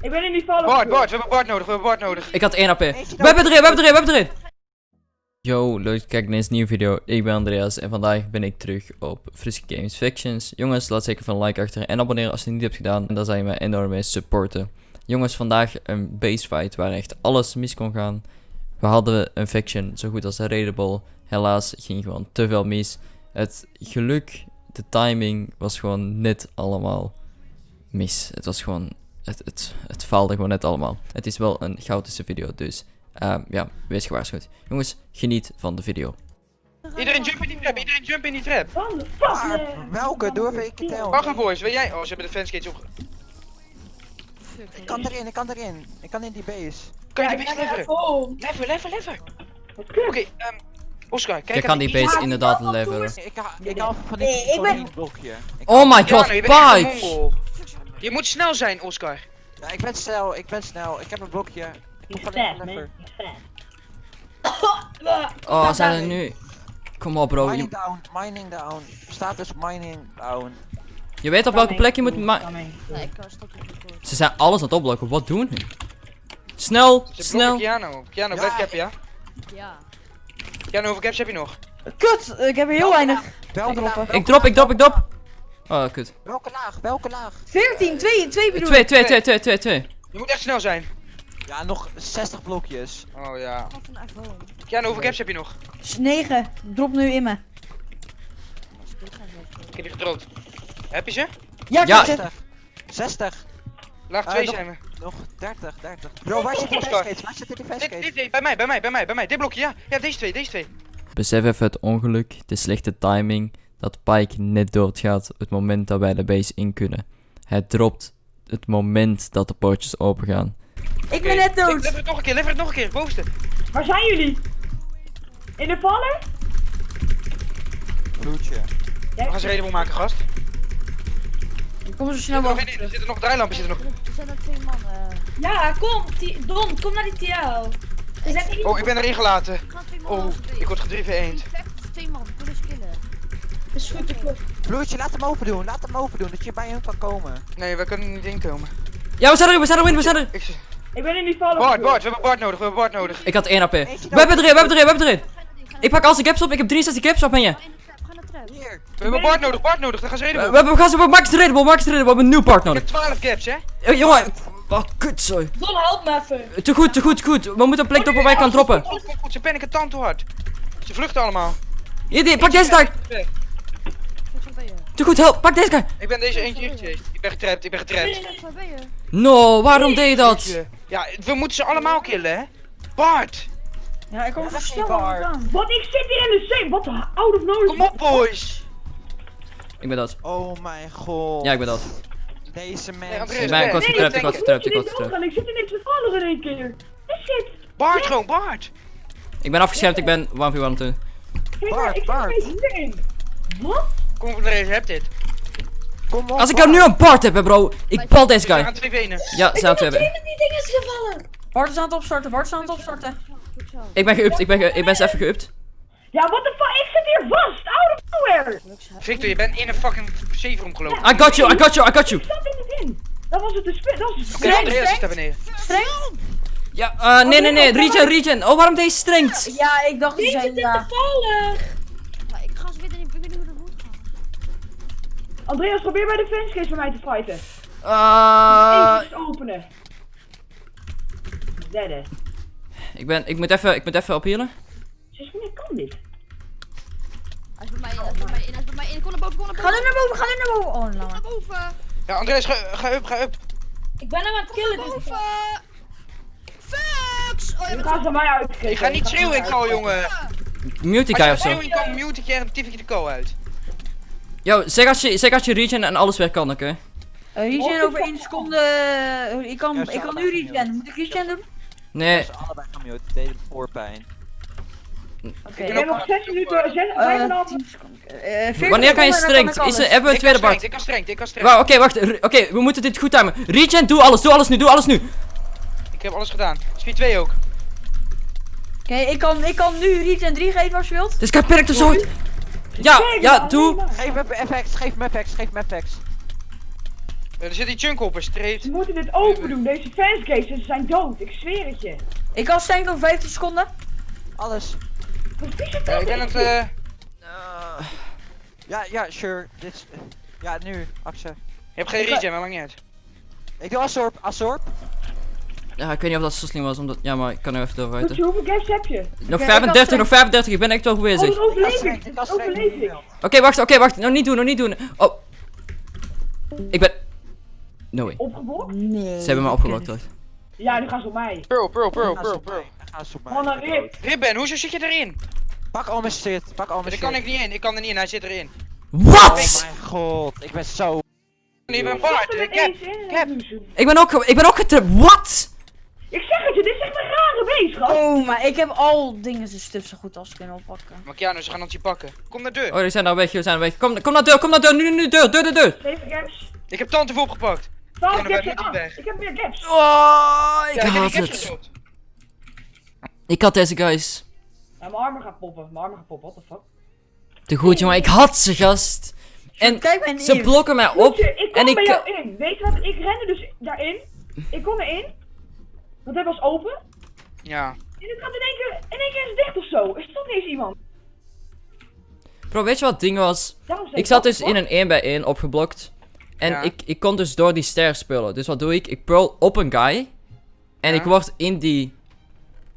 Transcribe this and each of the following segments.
Ik ben in die vallen. Bart, Bart, we hebben Bart nodig, we hebben Bart nodig. Ik had 1 AP. We hebben erin, we hebben erin, we hebben erin. Yo, leuk dat je kijkt naar deze nieuwe video. Ik ben Andreas en vandaag ben ik terug op Friske Games Fictions. Jongens, laat zeker een like achter en abonneren als je het niet hebt gedaan. En dan zou je me enorm mee supporten. Jongens, vandaag een base fight waar echt alles mis kon gaan. We hadden een fiction zo goed als raidable. Helaas ging gewoon te veel mis. Het geluk, de timing was gewoon net allemaal mis. Het was gewoon, het, het, het faalde gewoon net allemaal. Het is wel een chaotische video, dus ehm, ja, wees gewaarschuwd. Jongens, geniet van de video. Iedereen jump in die trap, iedereen jump in die trap. Van de fuck, Maar man. welke? Even ik tel. Wacht even boys, wil jij... Oh, ze hebben de fanskates op... Ik kan erin, ik kan erin. Ik kan in die base. Kan je die base leveren? Lever, lever, lever. Oké, ehm... Oscar, kijk Je kan die base inderdaad leveren. Ik ha ik haal van die Nee, ik van ben- die blokje. Oh my god, Pike! Je moet snel zijn, Oscar. Ja, ik ben snel, ik ben snel. Ik heb een blokje. Ik man. Je fat. Oh, zijn er nu... Kom op bro, Mining je, down, mining down. Status mining down. je weet op welke plek je moet record. Ze zijn alles aan het opblokken, wat doen hun? Snel, Ze snel. Keanu. Keanu, Ja, cap, ja? Ja. Keanu, hoeveel caps heb je nog? Kut, ik heb er heel weinig. Welke laag? Ik drop, ik drop, ik drop. Oh, kut. Welke laag? Welke laag? 14, 2, 2 bedoel 2, ik. 2, 2, 2, 2, 2. Je moet echt snel zijn. Ja, nog 60 blokjes. Oh ja. Ga van iPhone. Keanu, hoeveel caps heb je nog? 9, drop nu in me. Ik. Ik heb die gedroogd. Heb je ze? Ja, Ja. kut. 60. 60. Laag Ah, 2 nog- zijn we. Nog 30, 30. Bro, waar zit die Oscar. facegates? Waar zit die Dit, facegates? dit, dit, bij mij, bij mij, bij mij, bij mij. Dit blokje, ja. Ja, deze twee, deze twee. Besef even het ongeluk, de slechte timing, dat Pike net doodgaat het moment dat wij de base in kunnen. Hij dropt het moment dat de poortjes opengaan. Ik ben net Ik, dood. lever het nog een keer, lever het nog een keer. Bovenste. Waar zijn jullie? In de vallen? Bloedje. We gaan ze redelijk maken, gast. Ik kom zo Er snel nog, in- er zitten nog draailampen zitten nog. Er zijn er twee man. eh. Ja, kom, Don, kom naar die TL. Oh, ik ben erin gelaten. Oh, ik word gedreven eend. Twee man, kunnen ze killen. Is goed, ik. Bloedje, laat hem open doen. Laat hem open doen, dat je bij hem kan komen. Nee, we kunnen niet inkomen. Ja, we zijn erin, we zijn erin, we zijn erin. Ik, Ik ben in die vallen. Bart, Bart, we hebben Bart nodig, we hebben Bart nodig. Ik had 1 AP. We hebben erin, we hebben erin, we hebben erin. Ik pak al zijn caps op, ik heb 63 caps op, ben je? Trap. Hier. We hebben Bart nodig, Bart nodig, dan gaan ze We, redelijk. we, hebben- we gaan ze op max redden, max redden, we hebben een nieuw part Ik nodig. heb 12 caps, hè? Eh, jongen, oh kut zo. Don, help me even. Te goed, te goed, te goed. We moeten een plek op waar wij kan droppen. Goed, goed, goed, ze panikken tand te hard. Ze vluchten allemaal. Hier, pak deze daar. Vecht, waar ben je? Te goed, help, pak deze guy. Ik ben deze eentje ingechased. Ik ben getrapt, ik ben getrapt. Vecht, waar ben je? No, waarom deed je dat? Ja, we moeten ze allemaal killen, hè? Bart! Ja, ik kom Ja, snel bar. aan. Wat, ik zit hier in de zee. Wat out of notice. Kom op, boys! Ik ben dood. Oh mijn god. Ja, ik ben dood. Deze Nee, mensen. Andreas, Ik ben weg. kort Nee, getrapt, ik nee, word getrapt, ik je getrapt. niet? Ik zit in de vallen in één keer. Shit. Bart gewoon, Bart! Ik ben afgeschermd, ik ben 1v1 toen. Kijk Bart, ik Bart. Wat? Kom op, deze, heb dit. Kom op. Als ik er nu een part heb, hè, bro. Ik pal deze guy. gaan twee venen. Ja, ze zijn twee. Twee met die dingen is gevallen. Bart is aan het opstarten, Bart is aan het opstarten. Ik ben geüpt, ik ben, ge ik ben eens even geüpt. Ja, what the fuck? Ik zit hier vast. Out of nowhere. Victor, je bent in een fucking safe room gelopen. I got you, I got you, I got you. Ik zat er niet in. Dat was het de spit. Dat was het Oké, streng, Andreas zit daar streng, beneden. streng. Ja, eh, nee, nee, nee. Regen, regen. Oh, waarom deze strengt? Ja, ik dacht die Die zijn zit in ja. de vallen. Maar ik ga ze weer niet, ik weet niet hoe dat moet gaan. Andreas, probeer bij de fanscase voor mij te fighten. Eh, Even openen. Derde. ik ben, ik moet even, ik moet even ophielen. Sinds wanneer kan dit? Hij is bij mij in, hij is bij mij in, hij is bij mij in. Kom naar boven, kom naar Ga boven. nu naar boven, ga nu naar boven. Oh, Kom nou. naar boven. Ja, Andreas, ga, ga up, ga up. Ik ben hem aan het killen. dus ik- Boven. Fucks. Oh, je bent gaan ze mij uitkijken. Ik ga niet schreeuwen in call, jongen. Mute die Als guy je of zo. schreeuwen call, mute ik je en tief ik je de call uit. Yo, zeg als je, zeg als je regen en alles weer kan, oké? Uh, regen over 1 seconde. eh, ik kan, Ja, ik kan nu regen. Moet ik regen doen? Nee, Ze allebei gemute, het deed voorpijn. Oké, ik heb nog 6 minuten, 6, Eh, 5,5 seconden. Eh, 40 wanneer kan je strengt? Is er, hebben we een tweede part? ik kan strengt, ik kan strengt. Wauw, oké, wacht. Oké, we moeten dit goed timen. Regen, doe alles, doe alles nu, doe alles nu. Ik heb alles gedaan. Speed 2 ook. Oké, ik, kan, ik kan nu regen 3 geven als je wilt. Dit guy perkt er zo uit. Ja, Kijk, ja, doe. Geef me FX, geef me FX, geef me FX. Er zit die chunk op een Ze streep. moeten dit open doen, deze fansgates, ze zijn dood, ik zweer het je. Ik kan stanken over 15 seconden. Alles. Wat is het Ja, ik ben het... eh, Ja, ja, sure. Dit is... Ja, nu, Axel. je hebt geen regen, maar maakt niet uit. Ik doe Assorp, Assorp. Ja, ik weet niet of dat zo slim was, omdat... Ja, maar ik kan er even Goed, je, hoeveel gas heb je? Nog ik 35, had nog 35, ik ben echt wel goed Oh, bezig. dan overleef Ik overleef ik. Oké, wacht, oké, wacht. Nou, niet doen, nog niet doen. Oh. Ik ben... No way. Opgeblokt? Nee. Ze hebben me opgeblokt, hoor. Ja, nu gaan ze op mij. Pearl, pearl, pearl, pearl, pearl. bij. Ga zo bij. Man, een rip. Ribben, hoezo zit je erin? Pak al mijn shit, pak al mijn Daar shit. kan ik niet in, ik kan er niet in, hij zit erin. Wat? Oh mijn god, ik ben zo... Ik ben er Ik heb... ze. Ik ben ook, ik ben ook getript. Wat? Ik zeg het je, dit is echt een Oh, maar ik heb al dingen zo stuf zo goed als kunnen oppakken. Maar Keanu, ze gaan ons hier pakken. Kom naar de deur. Oh, die zijn nou weg, die zijn weg. Kom, kom naar de deur, kom naar de deur. Nu, nu, nu, deur, deur, deur, deur. Zeven gaps. Ik heb tante voor opgepakt. 12 Ja, dan gaps ben en ik 8. weg. Ik heb meer gaps. Oh, ik Ja, ik heb haat caps het. Ik had deze guys. Ja, mijn armen gaat poppen, mijn armen gaat poppen, what the fuck. Te goed, jongen. Ik had ze, gast. En Kijk ze blokken mij op. Goedje, ik kom en ik- bij jou in. Weet je wat, ik rende dus daarin. Ik kom erin. Want hij was open. Ja. En het gaat in één keer, in één keer is het dicht of zo. Er stond niet eens iemand. Bro, weet je wat het ding was? Ik zat dus in een 1 bij 1 opgeblokt. En Ja. ik, ik kon dus door die ster spullen. Dus wat doe ik? Ik pearl op een guy. En Ja. ik word in die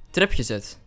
trip gezet.